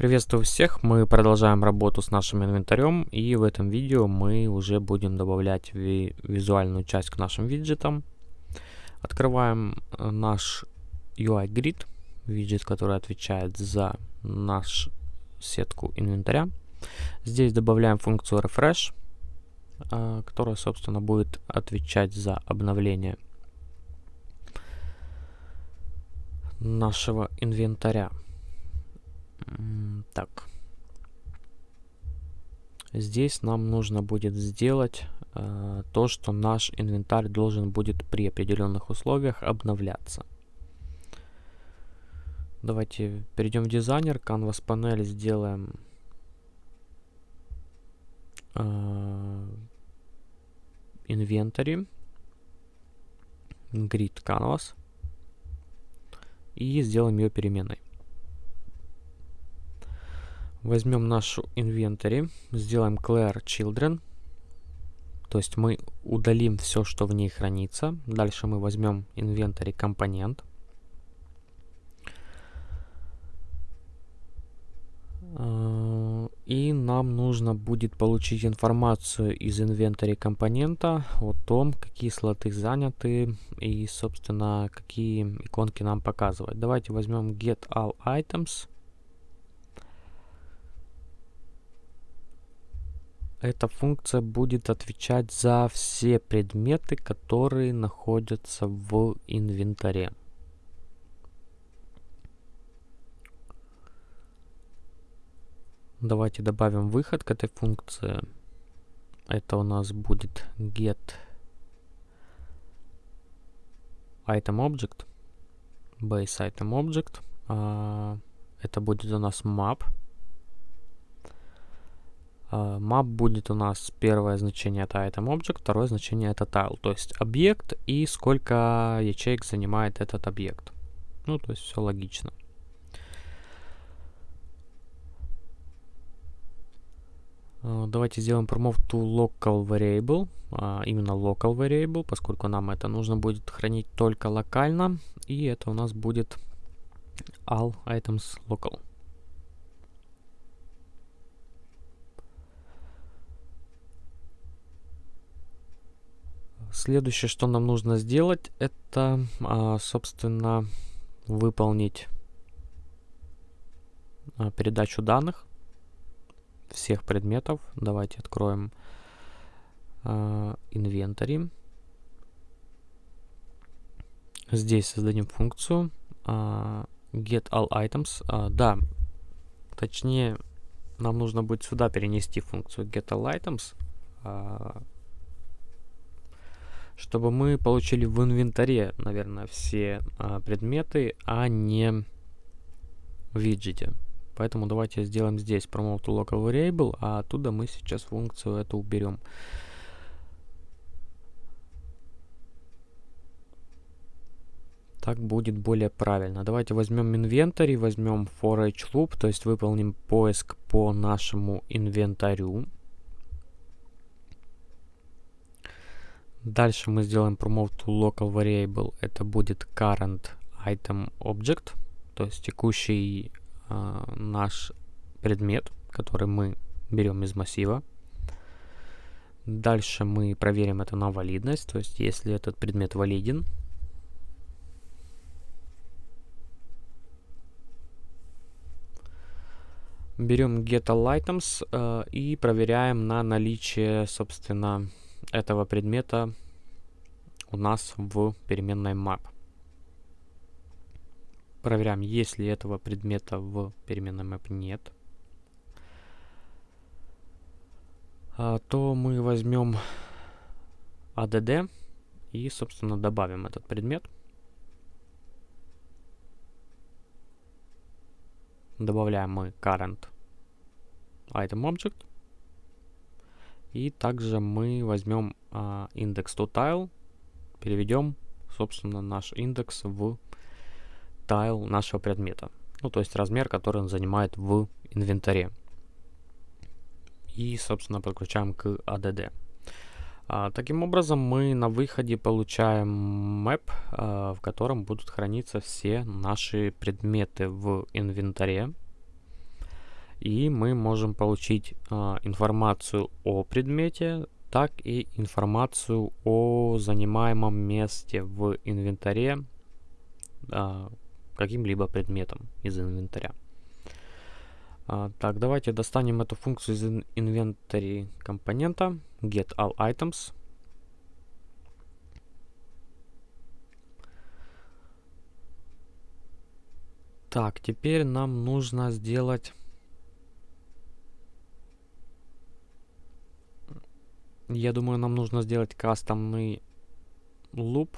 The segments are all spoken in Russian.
Приветствую всех, мы продолжаем работу с нашим инвентарем и в этом видео мы уже будем добавлять ви визуальную часть к нашим виджетам. Открываем э, наш UI Grid, виджет, который отвечает за нашу сетку инвентаря. Здесь добавляем функцию Refresh, э, которая, собственно, будет отвечать за обновление нашего инвентаря. Так. Здесь нам нужно будет сделать э, то, что наш инвентарь должен будет при определенных условиях обновляться. Давайте перейдем в дизайнер, Canvas панель сделаем э, инвентарь, grid canvas и сделаем ее переменной. Возьмем нашу инвентарь, сделаем clear children. То есть мы удалим все, что в ней хранится. Дальше мы возьмем инвентарь компонент. А, и нам нужно будет получить информацию из инвентаря компонента о том, какие слоты заняты и, собственно, какие иконки нам показывать. Давайте возьмем get all items. Эта функция будет отвечать за все предметы, которые находятся в инвентаре. Давайте добавим выход к этой функции. Это у нас будет get item object, base item object. А, это будет у нас map. Uh, map будет у нас первое значение это item object, второе значение это tile, то есть объект и сколько ячеек занимает этот объект. Ну, то есть все логично. Uh, давайте сделаем promote to local variable, uh, именно local variable, поскольку нам это нужно будет хранить только локально, и это у нас будет all items local. Следующее, что нам нужно сделать, это, а, собственно, выполнить а, передачу данных всех предметов. Давайте откроем инвентарь. Здесь создадим функцию get all items. Да, точнее, нам нужно будет сюда перенести функцию get all items чтобы мы получили в инвентаре, наверное, все а, предметы, а не в виджете. Поэтому давайте сделаем здесь promote to local variable, а оттуда мы сейчас функцию эту уберем. Так будет более правильно. Давайте возьмем инвентарь, возьмем for each loop, то есть выполним поиск по нашему инвентарю. Дальше мы сделаем promote to local variable. Это будет current item object, то есть текущий э, наш предмет, который мы берем из массива. Дальше мы проверим это на валидность, то есть если этот предмет валиден. Берем get items э, и проверяем на наличие, собственно, этого предмета у нас в переменной map. Проверяем, ли этого предмета в переменной map нет. А, то мы возьмем add и, собственно, добавим этот предмет. Добавляем мы current item object. И также мы возьмем а, индекс to переведем, собственно, наш индекс в tile нашего предмета. Ну, то есть размер, который он занимает в инвентаре. И, собственно, подключаем к add. А, таким образом, мы на выходе получаем map, а, в котором будут храниться все наши предметы в инвентаре. И мы можем получить а, информацию о предмете, так и информацию о занимаемом месте в инвентаре а, каким-либо предметом из инвентаря. А, так, давайте достанем эту функцию из инвентаря компонента get all items. Так, теперь нам нужно сделать... Я думаю, нам нужно сделать кастомный луп.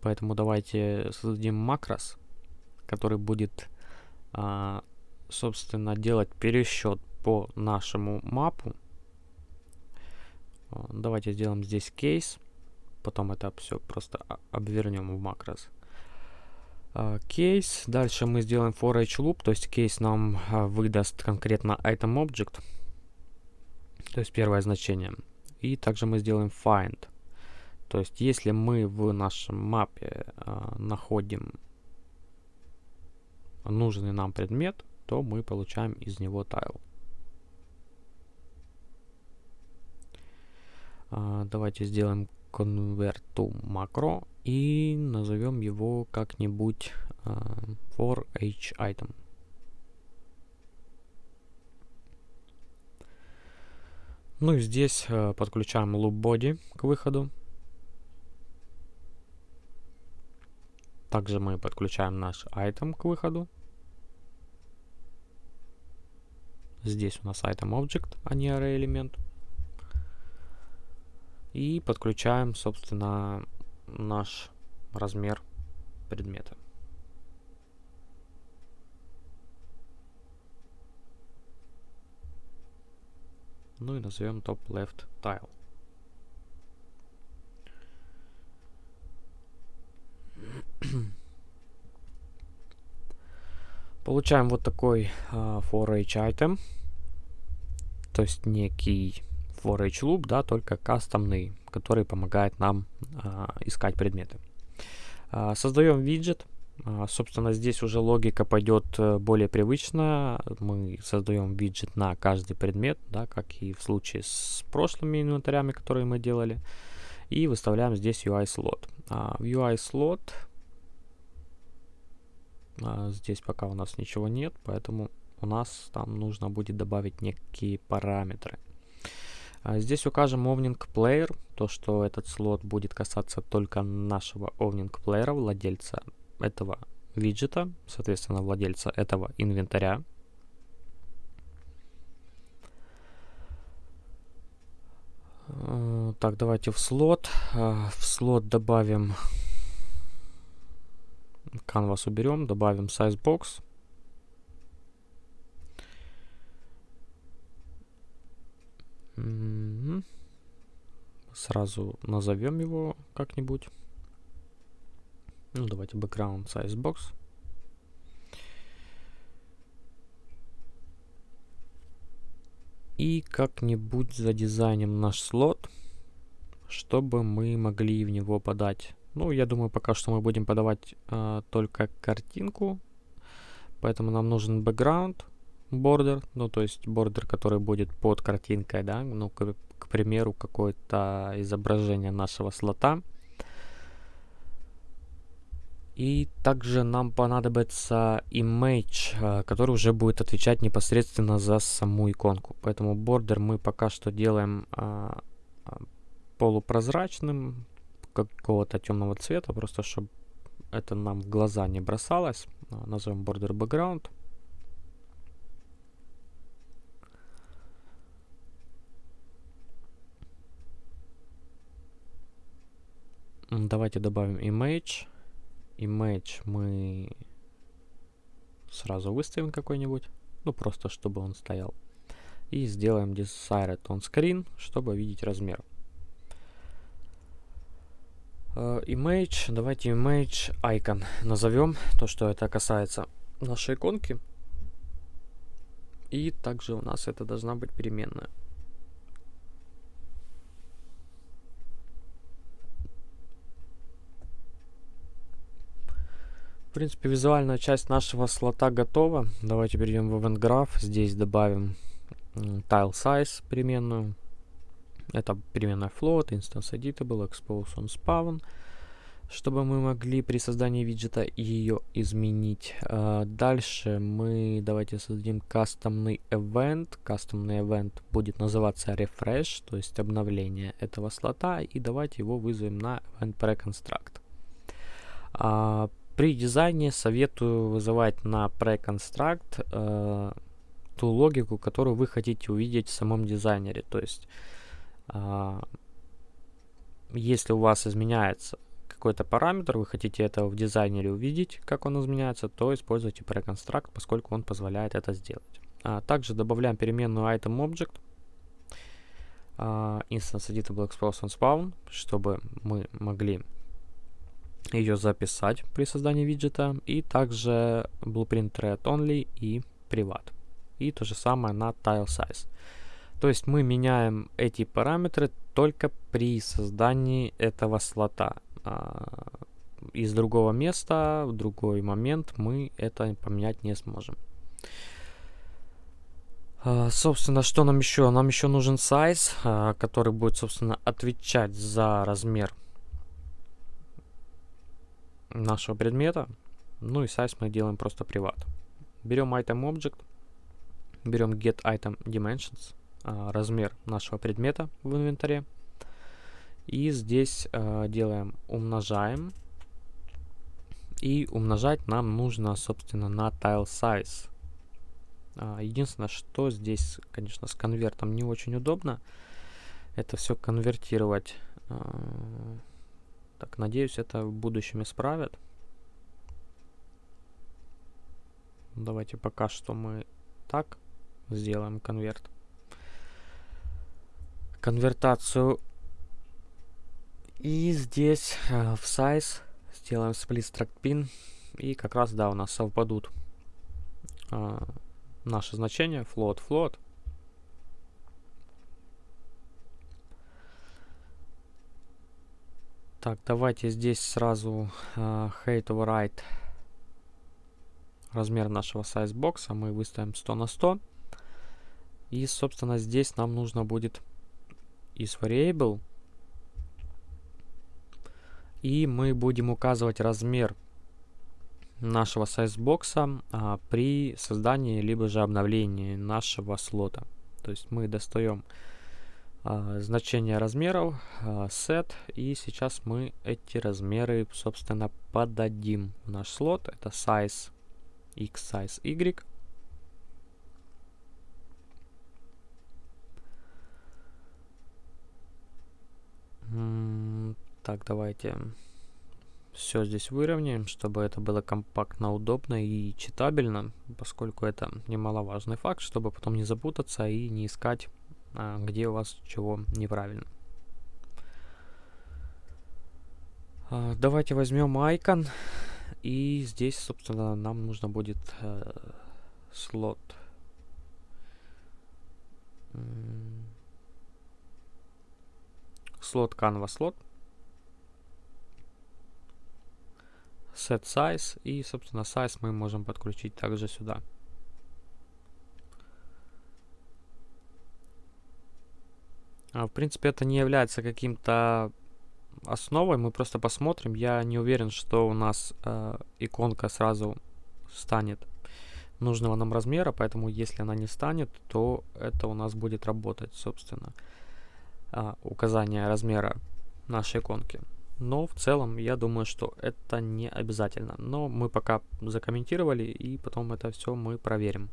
Поэтому давайте создадим макрос, который будет, а, собственно, делать пересчет по нашему мапу. А, давайте сделаем здесь кейс. Потом это все просто обвернем в макрос кейс. Дальше мы сделаем for each loop, то есть кейс нам а, выдаст конкретно item object, то есть первое значение. И также мы сделаем find. То есть если мы в нашем мапе а, находим нужный нам предмет, то мы получаем из него tile. А, давайте сделаем to macro и назовем его как-нибудь uh, for each item. Ну и здесь uh, подключаем loop body к выходу. Также мы подключаем наш item к выходу. Здесь у нас item object, а не array элемент. И подключаем, собственно, наш размер предмета. Ну и назовем top left tile. Получаем вот такой uh, for each item, то есть некий for each loop, да, только кастомный, который помогает нам а, искать предметы. А, создаем виджет. А, собственно, здесь уже логика пойдет э, более привычно. Мы создаем виджет на каждый предмет, да, как и в случае с прошлыми инвентарями, которые мы делали. И выставляем здесь UI-слот. А, в UI-слот а, здесь пока у нас ничего нет, поэтому у нас там нужно будет добавить некие параметры. Здесь укажем Owning Player, то что этот слот будет касаться только нашего Owning Player, владельца этого виджета, соответственно, владельца этого инвентаря. Э, так, давайте в слот. Э, в слот добавим canvas уберем, добавим size box. Сразу назовем его как-нибудь. Ну, давайте background size box. И как-нибудь задизайним наш слот, чтобы мы могли в него подать. Ну, я думаю, пока что мы будем подавать э, только картинку. Поэтому нам нужен background border, ну то есть бордер, который будет под картинкой, да, ну к, к примеру какое-то изображение нашего слота. И также нам понадобится image, э, который уже будет отвечать непосредственно за саму иконку. Поэтому бордер мы пока что делаем а, а, полупрозрачным, какого-то темного цвета, просто чтобы это нам в глаза не бросалось. Назовем border background. Давайте добавим image. Image мы сразу выставим какой-нибудь. Ну, просто чтобы он стоял. И сделаем desired on screen, чтобы видеть размер. Uh, image, давайте image icon назовем, то, что это касается нашей иконки. И также у нас это должна быть переменная. В принципе, визуальная часть нашего слота готова. Давайте перейдем в Event Graph. Здесь добавим tile size переменную. Это переменная float, instance editable, expose on spawn чтобы мы могли при создании виджета ее изменить. Uh, дальше мы давайте создадим кастомный event. Кастомный event будет называться refresh, то есть обновление этого слота. И давайте его вызовем на event preconstruct. При дизайне советую вызывать на preconstruct uh, ту логику, которую вы хотите увидеть в самом дизайнере. То есть, uh, если у вас изменяется какой-то параметр, вы хотите это в дизайнере увидеть, как он изменяется, то используйте preconstruct, поскольку он позволяет это сделать. А также добавляем переменную item object, uh, instance editable expose on spawn, чтобы мы могли ее записать при создании виджета, и также blueprint thread only и privat. И то же самое на tile size. То есть мы меняем эти параметры только при создании этого слота а, из другого места в другой момент мы это поменять не сможем. Uh, собственно, что нам еще? Нам еще нужен size, uh, который будет, собственно, отвечать за размер нашего предмета. Ну и size мы делаем просто приват. Берем item object, берем get item dimensions, uh, размер нашего предмета в инвентаре. И здесь э, делаем умножаем. И умножать нам нужно, собственно, на tile size. А, единственное, что здесь, конечно, с конвертом не очень удобно. Это все конвертировать. Так, надеюсь, это в будущем исправят. Давайте пока что мы так сделаем конверт. Конвертацию и здесь э, в size сделаем split struct pin. И как раз, да, у нас совпадут э, наши значения. Float, float. Так, давайте здесь сразу э, height override размер нашего size бокса мы выставим 100 на 100. И, собственно, здесь нам нужно будет из variable и мы будем указывать размер нашего сайзбокса а, при создании либо же обновлении нашего слота. То есть мы достаем значение размеров, а, set, и сейчас мы эти размеры, собственно, подадим в наш слот. Это size x, size y. Так, давайте все здесь выровняем, чтобы это было компактно, удобно и читабельно, поскольку это немаловажный факт, чтобы потом не запутаться и не искать, а, где у вас чего неправильно. А, давайте возьмем icon и здесь, собственно, нам нужно будет э, слот. Слот canvas слот. set size и, собственно, size мы можем подключить также сюда. В принципе, это не является каким-то основой, мы просто посмотрим. Я не уверен, что у нас э, иконка сразу станет нужного нам размера, поэтому если она не станет, то это у нас будет работать, собственно, э, указание размера нашей иконки. Но в целом я думаю, что это не обязательно. Но мы пока закомментировали и потом это все мы проверим.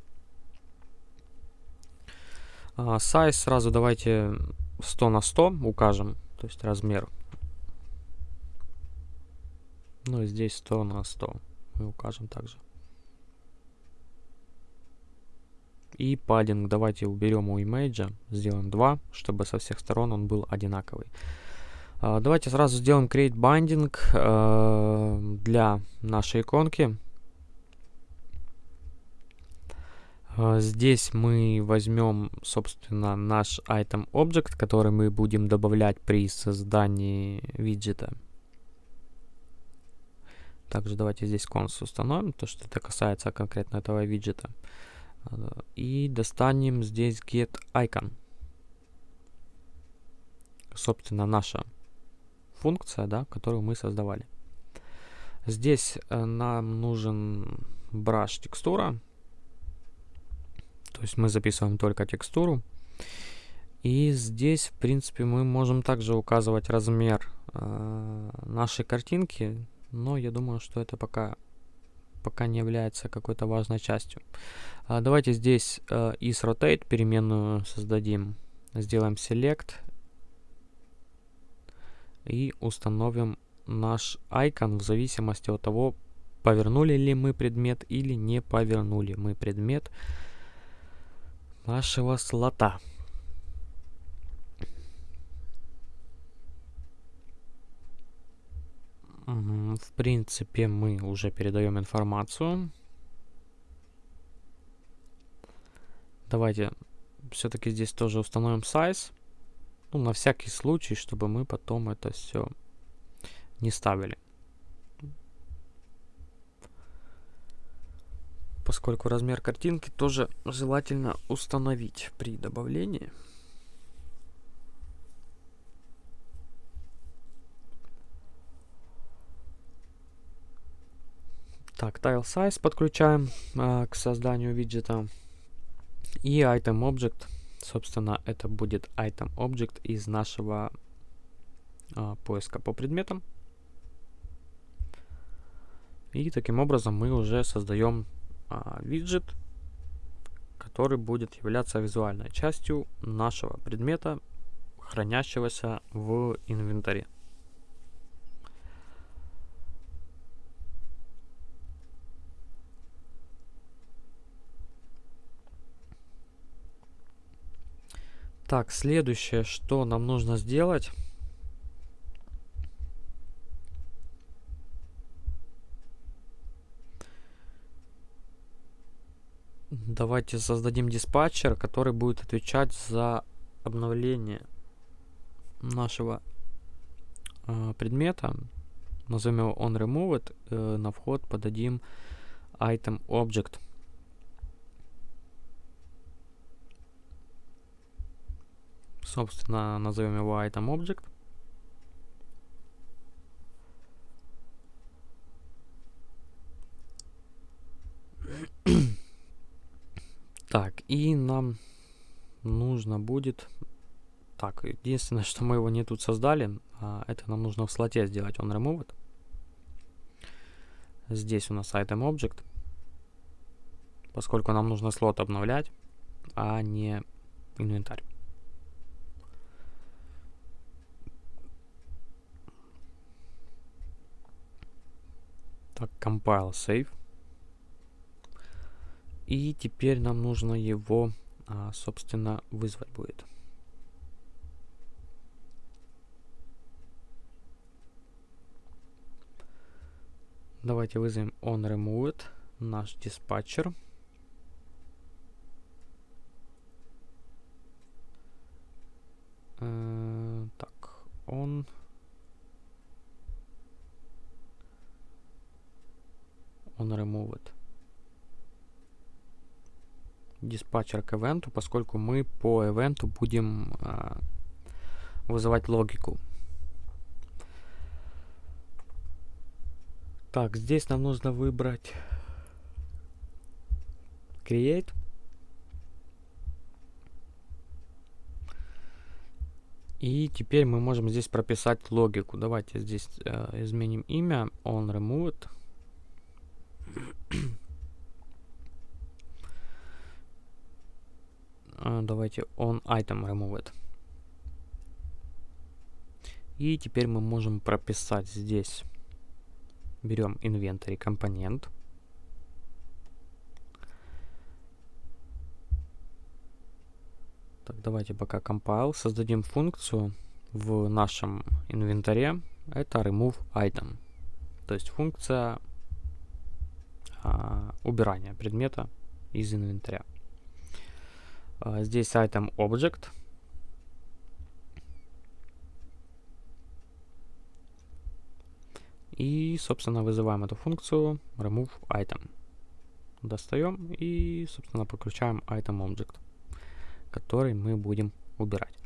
Size сразу давайте 100 на 100 укажем, то есть размер. Ну и здесь 100 на 100 мы укажем также. И паддинг давайте уберем у имейджа, сделаем 2, чтобы со всех сторон он был одинаковый. А, давайте сразу сделаем create binding э, для нашей иконки. А, здесь мы возьмем, собственно, наш item object, который мы будем добавлять при создании виджета. Также давайте здесь конс установим, то что это касается конкретно этого виджета. И достанем здесь get icon. Собственно, наша функция, да, которую мы создавали. Здесь э, нам нужен brush текстура. То есть мы записываем только текстуру. И здесь, в принципе, мы можем также указывать размер э, нашей картинки, но я думаю, что это пока, пока не является какой-то важной частью. А давайте здесь э, rotate переменную создадим. Сделаем select и установим наш icon в зависимости от того, повернули ли мы предмет или не повернули мы предмет нашего слота. В принципе, мы уже передаем информацию. Давайте все-таки здесь тоже установим size. Ну, на всякий случай, чтобы мы потом это все не ставили. Поскольку размер картинки тоже желательно установить при добавлении. Так, tile size подключаем э, к созданию виджета. И item object, собственно, это будет item object из нашего э, поиска по предметам. И таким образом мы уже создаем а, виджет, который будет являться визуальной частью нашего предмета, хранящегося в инвентаре. Так, следующее, что нам нужно сделать, Давайте создадим диспатчер, который будет отвечать за обновление нашего э, предмета. Назовем его onRemoved. Э, на вход подадим item object. Собственно, назовем его item object. Так, и нам нужно будет... Так, единственное, что мы его не тут создали, а, это нам нужно в слоте сделать он removed. Здесь у нас item object, поскольку нам нужно слот обновлять, а не инвентарь. Так, compile, save. И теперь нам нужно его, а, собственно, вызвать будет. Давайте вызовем onRemoved, наш диспатчер. Э, так, он... onRemoved диспатчер к ивенту, поскольку мы по ивенту будем э, вызывать логику. Так, здесь нам нужно выбрать Create. И теперь мы можем здесь прописать логику. Давайте здесь э, изменим имя on removed. А, давайте on item removed. И теперь мы можем прописать здесь. Берем inventory компонент. Так, давайте пока compile. Создадим функцию в нашем инвентаре. Это remove item. То есть функция а, убирания предмета из инвентаря. А, здесь item object. И, собственно, вызываем эту функцию remove item. Достаем и, собственно, подключаем item object, который мы будем убирать.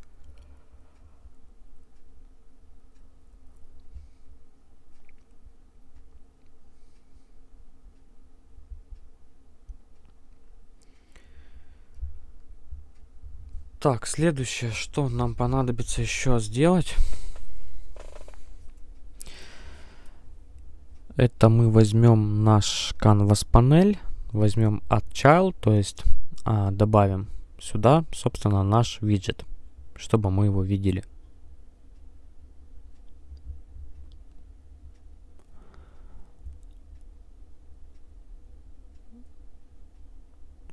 Так, следующее, что нам понадобится еще сделать. Это мы возьмем наш canvas панель, возьмем add child, то есть а, добавим сюда, собственно, наш виджет, чтобы мы его видели.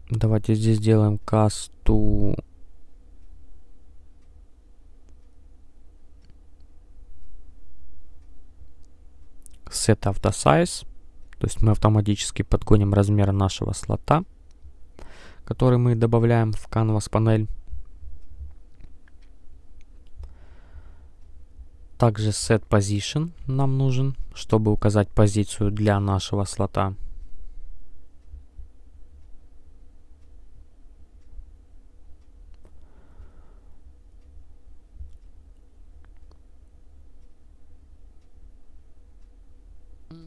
Давайте здесь сделаем cast set size, то есть мы автоматически подгоним размер нашего слота, который мы добавляем в canvas панель. Также set position нам нужен, чтобы указать позицию для нашего слота.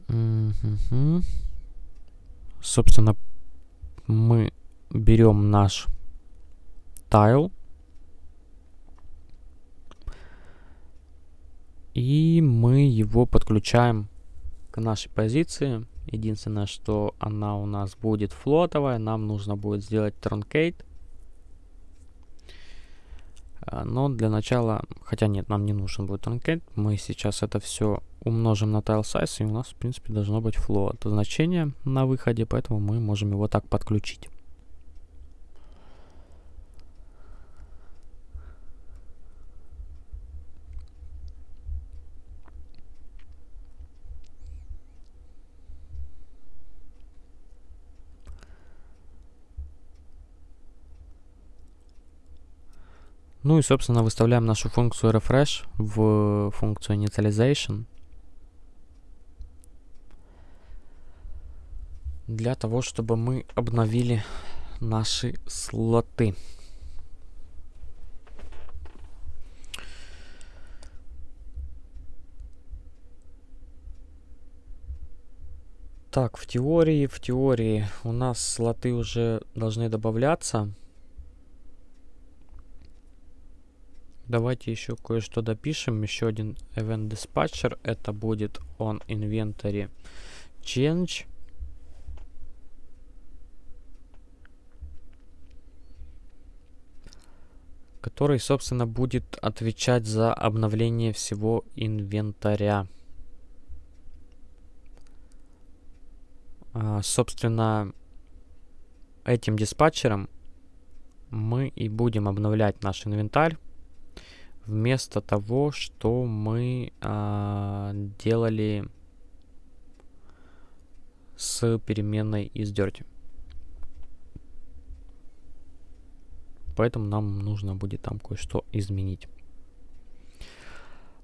Угу. Собственно, мы берем наш тайл и мы его подключаем к нашей позиции. Единственное, что она у нас будет флотовая, нам нужно будет сделать truncate. А, но для начала, хотя нет, нам не нужен будет truncate, мы сейчас это все умножим на tile size, и у нас, в принципе, должно быть float значение на выходе, поэтому мы можем его так подключить. Ну и, собственно, выставляем нашу функцию refresh в функцию initialization. Для того, чтобы мы обновили наши слоты. Так, в теории, в теории у нас слоты уже должны добавляться. Давайте еще кое-что допишем. Еще один event dispatcher. Это будет on inventory change. который, собственно, будет отвечать за обновление всего инвентаря. А, собственно, этим диспатчером мы и будем обновлять наш инвентарь вместо того, что мы а, делали с переменной из dirty. Поэтому нам нужно будет там кое-что изменить.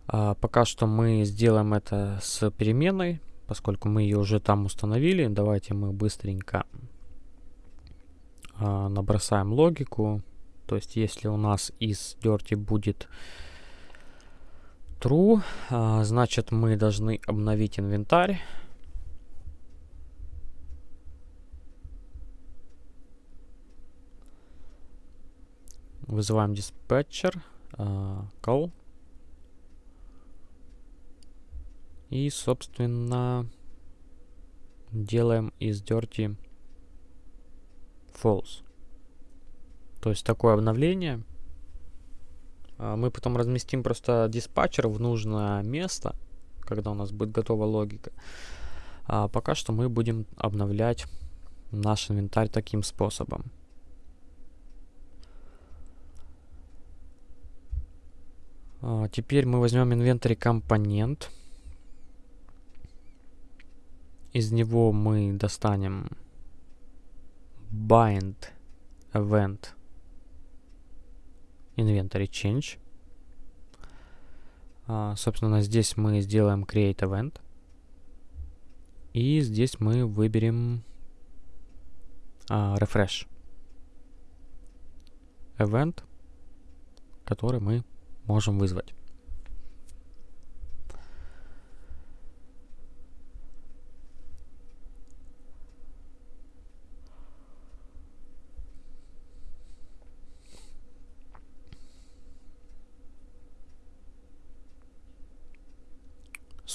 А, пока что мы сделаем это с переменной, поскольку мы ее уже там установили. Давайте мы быстренько а, набросаем логику. То есть, если у нас из dirty будет true, а, значит мы должны обновить инвентарь. Вызываем диспетчер, uh, call. И, собственно, делаем из dirty false. То есть такое обновление. А, мы потом разместим просто диспатчер в нужное место, когда у нас будет готова логика. А пока что мы будем обновлять наш инвентарь таким способом. А, теперь мы возьмем инвентарь компонент. Из него мы достанем bind event inventory change. А, собственно, здесь мы сделаем create event. И здесь мы выберем а, refresh. Event, который мы можем вызвать.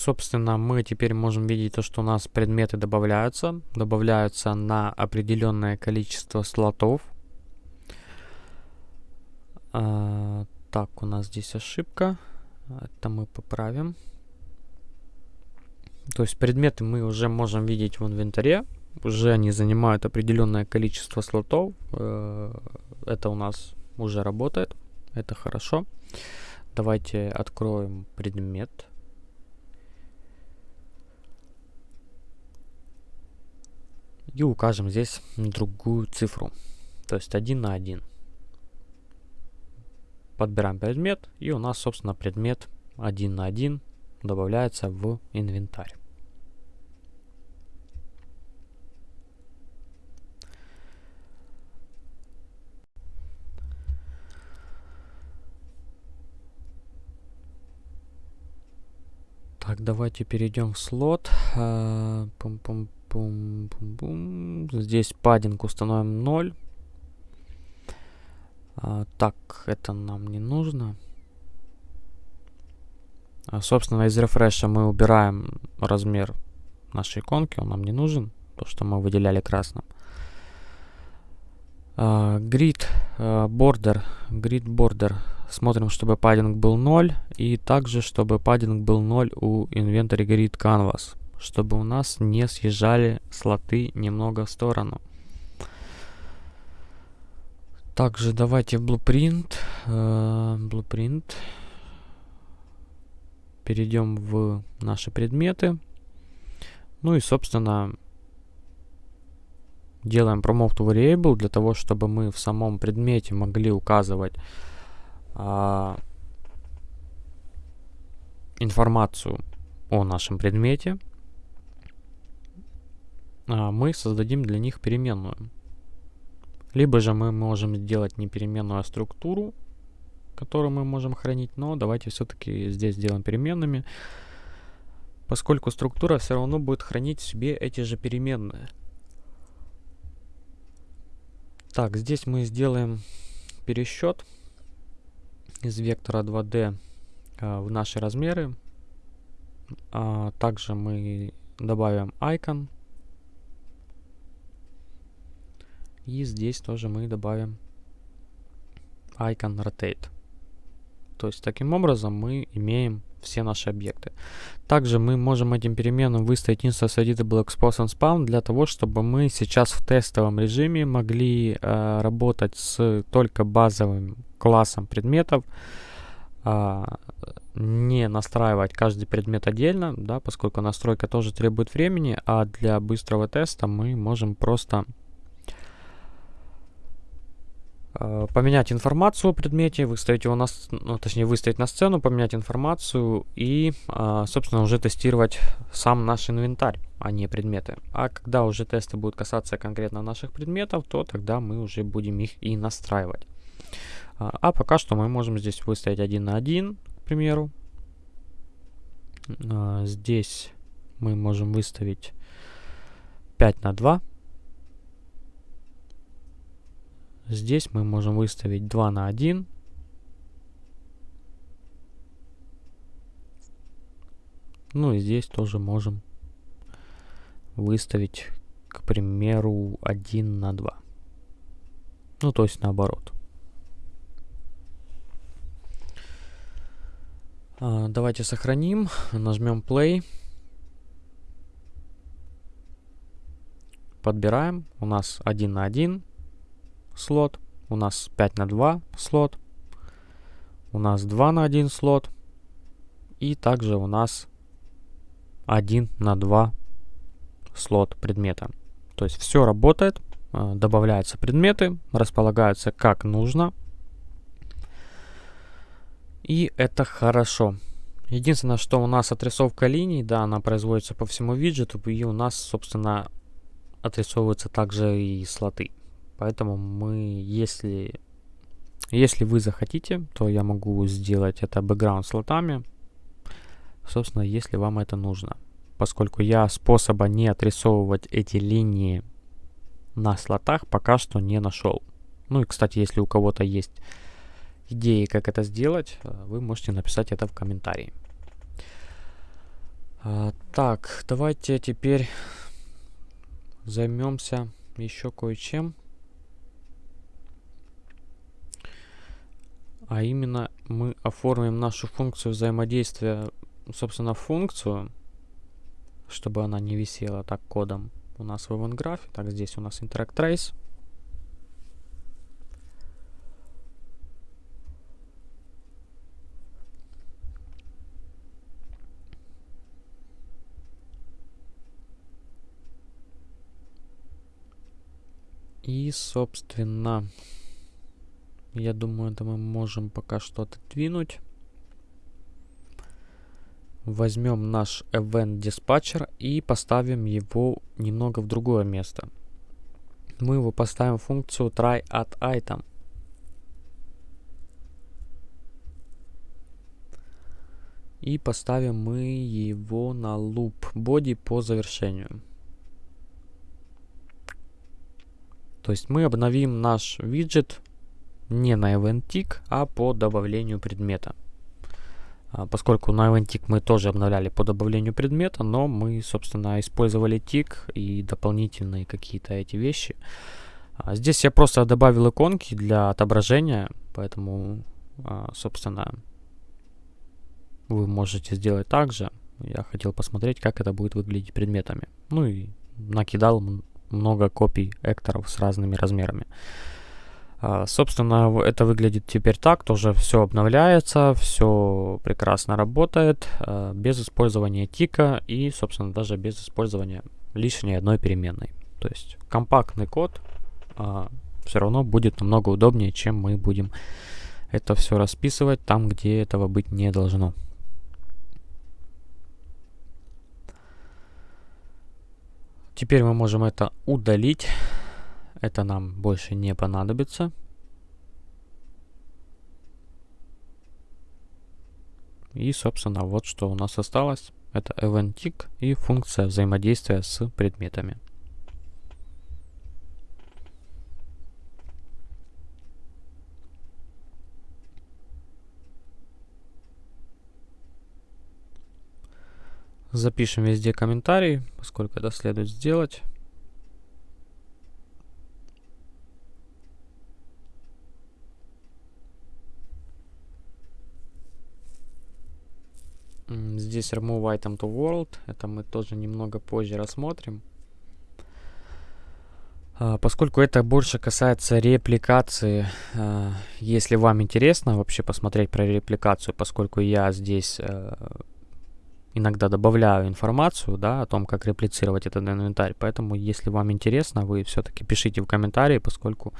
Собственно, мы теперь можем видеть то, что у нас предметы добавляются. Добавляются на определенное количество слотов. А, так, у нас здесь ошибка. Это мы поправим. То есть предметы мы уже можем видеть в инвентаре. Уже они занимают определенное количество слотов. Э, это у нас уже работает. Это хорошо. Давайте откроем предмет. И укажем здесь другую цифру, то есть 1 на 1. Подбираем предмет, и у нас, собственно, предмет 1 на 1 добавляется в инвентарь. Так, давайте перейдем в слот. Пум -пум Бум, бум, бум. Здесь паддинг установим 0. А, так, это нам не нужно. А, собственно, из рефреша мы убираем размер нашей иконки, он нам не нужен, то, что мы выделяли красным. Uh, grid uh, border, grid border. Смотрим, чтобы паддинг был 0. И также, чтобы паддинг был 0 у inventory grid canvas чтобы у нас не съезжали слоты немного в сторону. Также давайте Blueprint, э, Blueprint перейдем в наши предметы. Ну и, собственно, делаем promote variable для того, чтобы мы в самом предмете могли указывать а, информацию о нашем предмете мы создадим для них переменную. Либо же мы можем сделать не переменную, а структуру, которую мы можем хранить, но давайте все-таки здесь сделаем переменными, поскольку структура все равно будет хранить в себе эти же переменные. Так, здесь мы сделаем пересчет из вектора 2D а, в наши размеры. А, также мы добавим icon И здесь тоже мы добавим icon rotate. То есть таким образом мы имеем все наши объекты. Также мы можем этим переменным выставить instance editable expose and spawn для того, чтобы мы сейчас в тестовом режиме могли э, работать с только базовым классом предметов, э, не настраивать каждый предмет отдельно, да, поскольку настройка тоже требует времени, а для быстрого теста мы можем просто поменять информацию о предмете, выставить его на, ну, точнее выставить на сцену, поменять информацию и, э, собственно, уже тестировать сам наш инвентарь, а не предметы. А когда уже тесты будут касаться конкретно наших предметов, то тогда мы уже будем их и настраивать. А, а пока что мы можем здесь выставить 1 на 1, к примеру. А, здесь мы можем выставить 5 на 2. Здесь мы можем выставить 2 на 1. Ну и здесь тоже можем выставить, к примеру, 1 на 2. Ну, то есть наоборот. А, давайте сохраним, нажмем play. Подбираем. У нас 1 на 1 слот, у нас 5 на 2 слот, у нас 2 на 1 слот, и также у нас 1 на 2 слот предмета. То есть все работает, э, добавляются предметы, располагаются как нужно. И это хорошо. Единственное, что у нас отрисовка линий, да, она производится по всему виджету, и у нас, собственно, отрисовываются также и слоты. Поэтому мы, если, если вы захотите, то я могу сделать это бэкграунд слотами, собственно, если вам это нужно. Поскольку я способа не отрисовывать эти линии на слотах пока что не нашел. Ну и, кстати, если у кого-то есть идеи, как это сделать, э, вы можете написать это в комментарии. А, так, давайте теперь займемся еще кое-чем. А именно мы оформим нашу функцию взаимодействия, собственно, функцию, чтобы она не висела так кодом у нас в event Так, здесь у нас interact trace. И, собственно, я думаю, это мы можем пока что отодвинуть. Возьмем наш event dispatcher и поставим его немного в другое место. Мы его поставим в функцию try at item. И поставим мы его на loop body по завершению. То есть мы обновим наш виджет не на event tick, а по добавлению предмета. А, поскольку на event tick мы тоже обновляли по добавлению предмета, но мы, собственно, использовали тик и дополнительные какие-то эти вещи. А, здесь я просто добавил иконки для отображения, поэтому, а, собственно, вы можете сделать так же. Я хотел посмотреть, как это будет выглядеть предметами. Ну и накидал много копий экторов с разными размерами. А, собственно, это выглядит теперь так, тоже все обновляется, все прекрасно работает, а, без использования тика и, собственно, даже без использования лишней одной переменной. То есть компактный код а, все равно будет намного удобнее, чем мы будем это все расписывать там, где этого быть не должно. Теперь мы можем это удалить. Это нам больше не понадобится. И, собственно, вот что у нас осталось. Это event и функция взаимодействия с предметами. Запишем везде комментарий, поскольку это следует сделать. Здесь remove item to world. Это мы тоже немного позже рассмотрим. А, поскольку это больше касается репликации, а, если вам интересно вообще посмотреть про репликацию, поскольку я здесь а, иногда добавляю информацию, да, о том, как реплицировать этот инвентарь. Поэтому, если вам интересно, вы все-таки пишите в комментарии, поскольку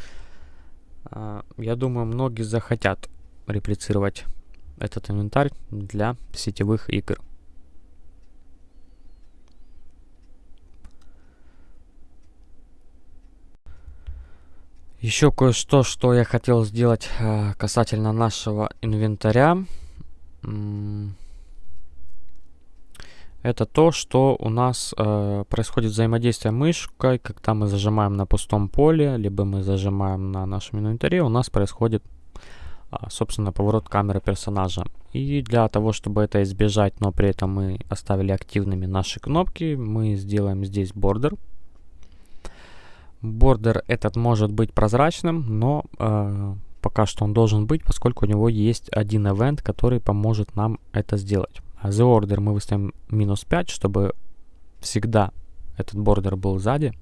я думаю, многие захотят реплицировать этот инвентарь для сетевых игр. Еще кое-что, что я хотел сделать э, касательно нашего инвентаря. Это то, что у нас э, происходит взаимодействие мышкой, когда мы зажимаем на пустом поле, либо мы зажимаем на нашем инвентаре, у нас происходит, собственно, поворот камеры персонажа. И для того, чтобы это избежать, но при этом мы оставили активными наши кнопки, мы сделаем здесь бордер. Бордер этот может быть прозрачным, но э, пока что он должен быть, поскольку у него есть один event, который поможет нам это сделать. The Order мы выставим минус 5, чтобы всегда этот бордер был сзади.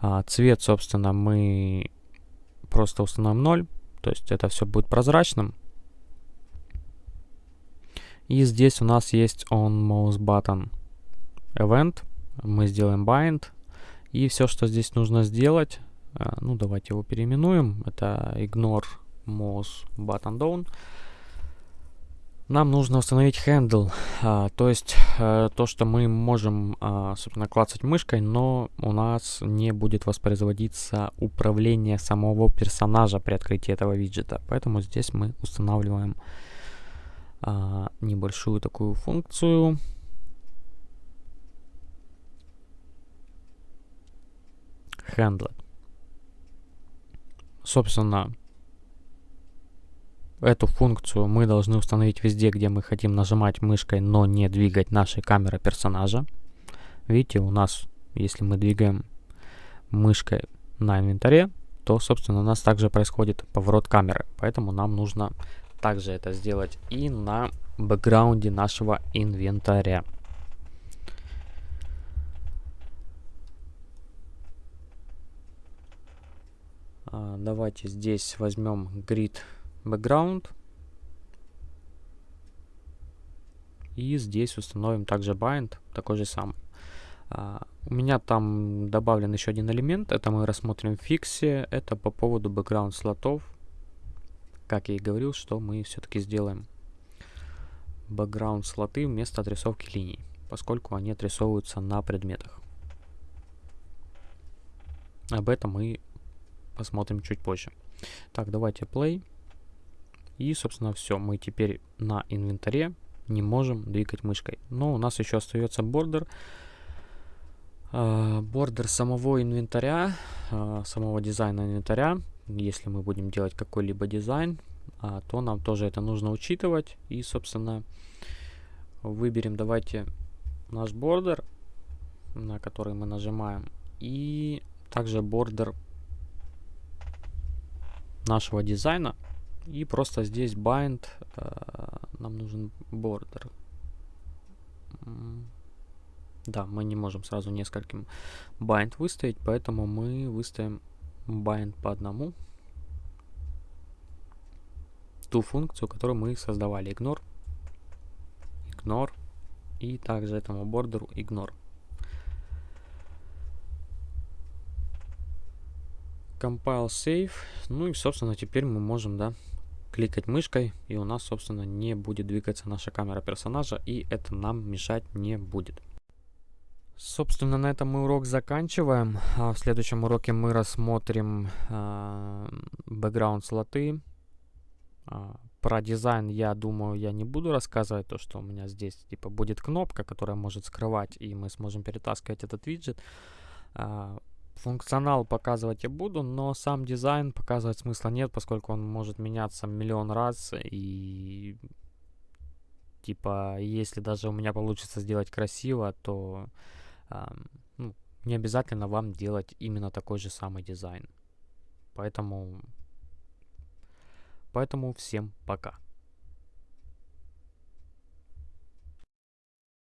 А, цвет, собственно, мы просто установим 0. То есть это все будет прозрачным. И здесь у нас есть on mouse button event. Мы сделаем bind. И все, что здесь нужно сделать, а, ну давайте его переименуем. Это ignore mouse button down. Нам нужно установить handle, а, то есть а, то, что мы можем, а, собственно, клацать мышкой, но у нас не будет воспроизводиться управление самого персонажа при открытии этого виджета. Поэтому здесь мы устанавливаем а, небольшую такую функцию. Handle. Собственно, Эту функцию мы должны установить везде, где мы хотим нажимать мышкой, но не двигать нашей камеры персонажа. Видите, у нас, если мы двигаем мышкой на инвентаре, то, собственно, у нас также происходит поворот камеры. Поэтому нам нужно также это сделать и на бэкграунде нашего инвентаря. А, давайте здесь возьмем grid background. И здесь установим также bind, такой же самый. Uh, у меня там добавлен еще один элемент, это мы рассмотрим в фиксе, это по поводу background слотов. Как я и говорил, что мы все-таки сделаем background слоты вместо отрисовки линий, поскольку они отрисовываются на предметах. Об этом мы посмотрим чуть позже. Так, давайте play. И, собственно, все. Мы теперь на инвентаре не можем двигать мышкой. Но у нас еще остается бордер. А, бордер самого инвентаря, а, самого дизайна инвентаря. Если мы будем делать какой-либо дизайн, а, то нам тоже это нужно учитывать. И, собственно, выберем, давайте, наш бордер, на который мы нажимаем. И также бордер нашего дизайна. И просто здесь bind, э, нам нужен border. Да, мы не можем сразу нескольким bind выставить, поэтому мы выставим bind по одному. Ту функцию, которую мы создавали. Ignore, ignore и также этому бордеру ignore. Compile save. Ну и, собственно, теперь мы можем, да, кликать мышкой, и у нас, собственно, не будет двигаться наша камера персонажа, и это нам мешать не будет. Собственно, на этом мы урок заканчиваем. А в следующем уроке мы рассмотрим э, background слоты. Э, про дизайн, я думаю, я не буду рассказывать, то, что у меня здесь типа будет кнопка, которая может скрывать, и мы сможем перетаскивать этот виджет. Функционал показывать я буду, но сам дизайн показывать смысла нет, поскольку он может меняться миллион раз. И типа, если даже у меня получится сделать красиво, то э, ну, не обязательно вам делать именно такой же самый дизайн. Поэтому, поэтому всем пока.